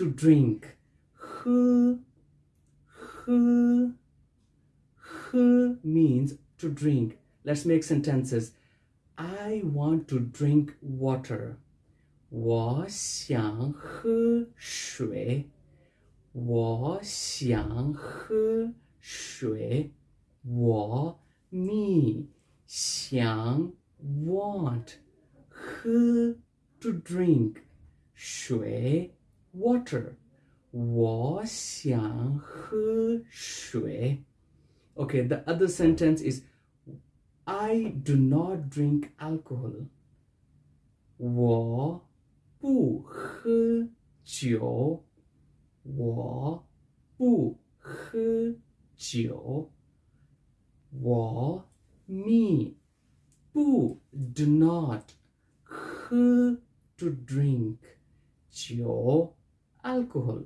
to drink. 喝喝喝 means to drink. Let's make sentences. I want to drink water. 我想喝水。我想喝水。我 me 想 want 喝 to drink 水 water 我想喝水 okay the other sentence is I do not drink alcohol 我不喝酒我不喝酒我 me 不 do not 喝 to drink 酒 alcohol